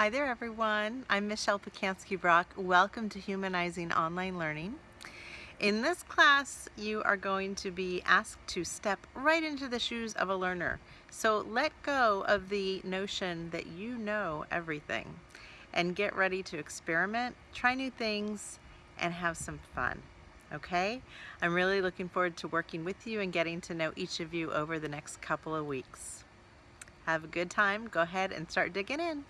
Hi there everyone, I'm Michelle Pacansky Brock. Welcome to Humanizing Online Learning. In this class you are going to be asked to step right into the shoes of a learner. So let go of the notion that you know everything and get ready to experiment, try new things, and have some fun. Okay? I'm really looking forward to working with you and getting to know each of you over the next couple of weeks. Have a good time. Go ahead and start digging in.